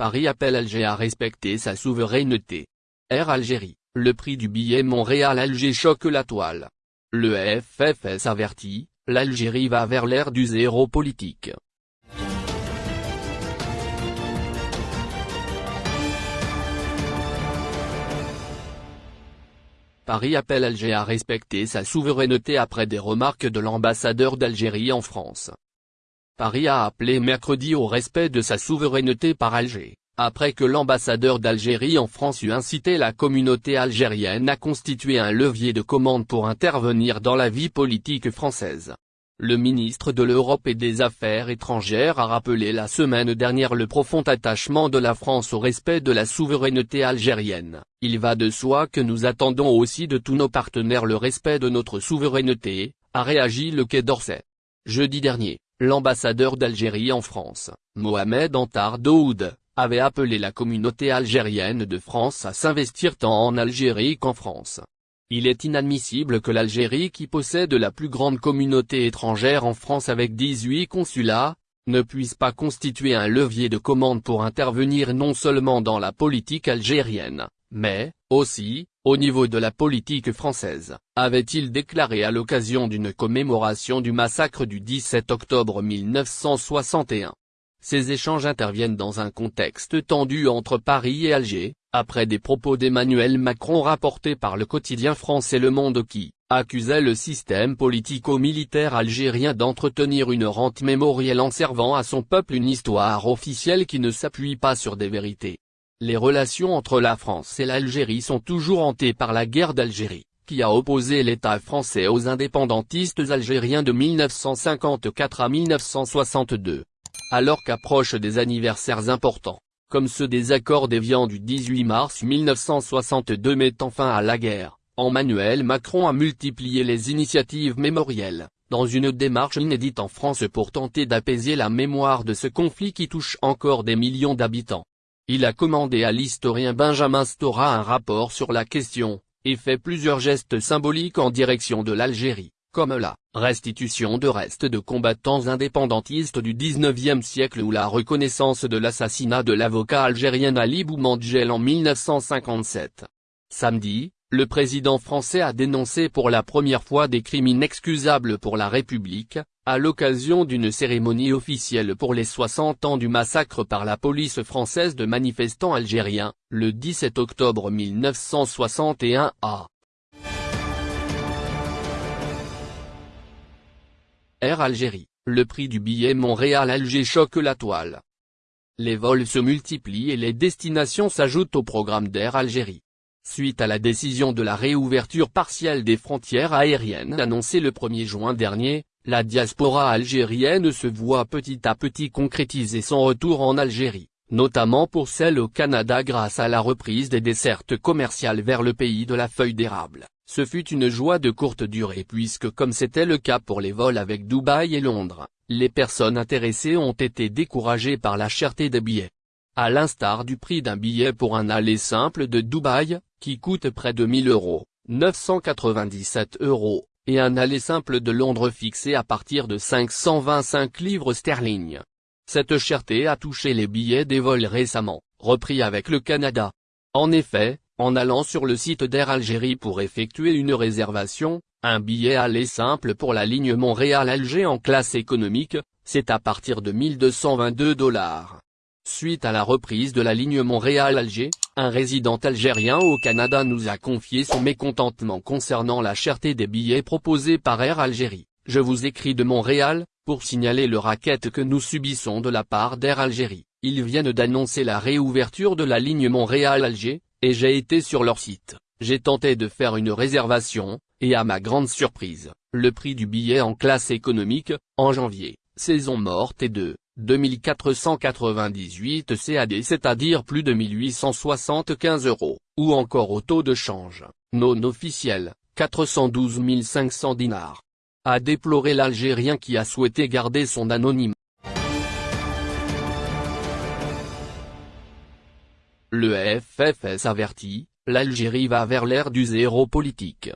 Paris appelle Alger à respecter sa souveraineté. Air Algérie, le prix du billet Montréal-Alger choque la toile. Le FFS avertit, l'Algérie va vers l'ère du zéro politique. Paris appelle Alger à respecter sa souveraineté après des remarques de l'ambassadeur d'Algérie en France. Paris a appelé mercredi au respect de sa souveraineté par Alger, après que l'ambassadeur d'Algérie en France eut incité la communauté algérienne à constituer un levier de commande pour intervenir dans la vie politique française. Le ministre de l'Europe et des Affaires étrangères a rappelé la semaine dernière le profond attachement de la France au respect de la souveraineté algérienne. Il va de soi que nous attendons aussi de tous nos partenaires le respect de notre souveraineté, a réagi le Quai d'Orsay. Jeudi dernier, l'ambassadeur d'Algérie en France, Mohamed Antar Daoud, avait appelé la communauté algérienne de France à s'investir tant en Algérie qu'en France. Il est inadmissible que l'Algérie qui possède la plus grande communauté étrangère en France avec 18 consulats, ne puisse pas constituer un levier de commande pour intervenir non seulement dans la politique algérienne, mais, aussi, au niveau de la politique française, avait-il déclaré à l'occasion d'une commémoration du massacre du 17 octobre 1961. Ces échanges interviennent dans un contexte tendu entre Paris et Alger, après des propos d'Emmanuel Macron rapportés par le quotidien français Le Monde qui, accusait le système politico-militaire algérien d'entretenir une rente mémorielle en servant à son peuple une histoire officielle qui ne s'appuie pas sur des vérités. Les relations entre la France et l'Algérie sont toujours hantées par la guerre d'Algérie, qui a opposé l'État français aux indépendantistes algériens de 1954 à 1962. Alors qu'approchent des anniversaires importants, comme ceux des accords d'Évian du 18 mars 1962 mettant fin à la guerre, Emmanuel Macron a multiplié les initiatives mémorielles, dans une démarche inédite en France pour tenter d'apaiser la mémoire de ce conflit qui touche encore des millions d'habitants. Il a commandé à l'historien Benjamin Stora un rapport sur la question, et fait plusieurs gestes symboliques en direction de l'Algérie comme la restitution de restes de combattants indépendantistes du 19e siècle ou la reconnaissance de l'assassinat de l'avocat algérien Ali Boumandjel en 1957. Samedi, le président français a dénoncé pour la première fois des crimes inexcusables pour la République, à l'occasion d'une cérémonie officielle pour les 60 ans du massacre par la police française de manifestants algériens, le 17 octobre 1961 à Air Algérie, le prix du billet Montréal-Alger choque la toile. Les vols se multiplient et les destinations s'ajoutent au programme d'Air Algérie. Suite à la décision de la réouverture partielle des frontières aériennes annoncée le 1er juin dernier, la diaspora algérienne se voit petit à petit concrétiser son retour en Algérie, notamment pour celle au Canada grâce à la reprise des dessertes commerciales vers le pays de la feuille d'érable. Ce fut une joie de courte durée puisque comme c'était le cas pour les vols avec Dubaï et Londres, les personnes intéressées ont été découragées par la cherté des billets. À l'instar du prix d'un billet pour un aller simple de Dubaï, qui coûte près de 1000 euros, 997 euros, et un aller simple de Londres fixé à partir de 525 livres sterling. Cette cherté a touché les billets des vols récemment, repris avec le Canada. En effet, en allant sur le site d'Air Algérie pour effectuer une réservation, un billet aller simple pour la ligne Montréal-Alger en classe économique, c'est à partir de 1222 dollars. Suite à la reprise de la ligne Montréal-Alger, un résident algérien au Canada nous a confié son mécontentement concernant la cherté des billets proposés par Air Algérie. Je vous écris de Montréal, pour signaler le racket que nous subissons de la part d'Air Algérie. Ils viennent d'annoncer la réouverture de la ligne Montréal-Alger, et j'ai été sur leur site, j'ai tenté de faire une réservation, et à ma grande surprise, le prix du billet en classe économique, en janvier, saison morte est de 2498 CAD c'est-à-dire plus de 1875 euros, ou encore au taux de change, non officiel, 412 500 dinars. A déploré l'Algérien qui a souhaité garder son anonyme. Le FFS avertit, l'Algérie va vers l'ère du zéro politique.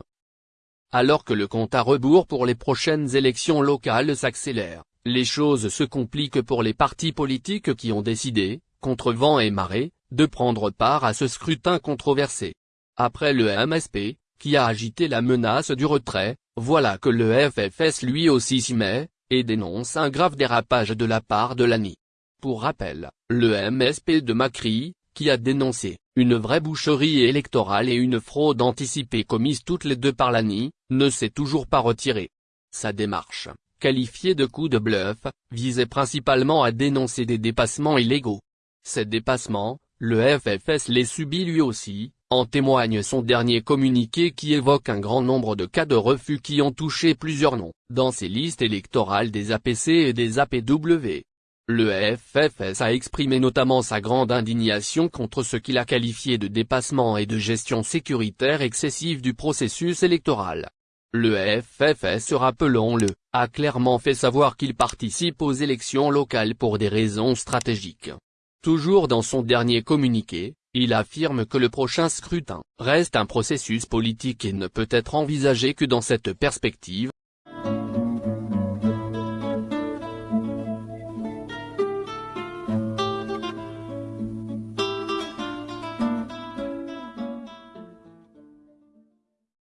Alors que le compte à rebours pour les prochaines élections locales s'accélère, les choses se compliquent pour les partis politiques qui ont décidé, contre vent et marée, de prendre part à ce scrutin controversé. Après le MSP, qui a agité la menace du retrait, voilà que le FFS lui aussi s'y met, et dénonce un grave dérapage de la part de l'ANI. Pour rappel, le MSP de Macri, qui a dénoncé une vraie boucherie électorale et une fraude anticipée commise toutes les deux par l'ANI, ne s'est toujours pas retiré. Sa démarche, qualifiée de coup de bluff, visait principalement à dénoncer des dépassements illégaux. Ces dépassements, le FFS les subit lui aussi, en témoigne son dernier communiqué qui évoque un grand nombre de cas de refus qui ont touché plusieurs noms, dans ses listes électorales des APC et des APW. Le FFS a exprimé notamment sa grande indignation contre ce qu'il a qualifié de dépassement et de gestion sécuritaire excessive du processus électoral. Le FFS rappelons-le, a clairement fait savoir qu'il participe aux élections locales pour des raisons stratégiques. Toujours dans son dernier communiqué, il affirme que le prochain scrutin reste un processus politique et ne peut être envisagé que dans cette perspective,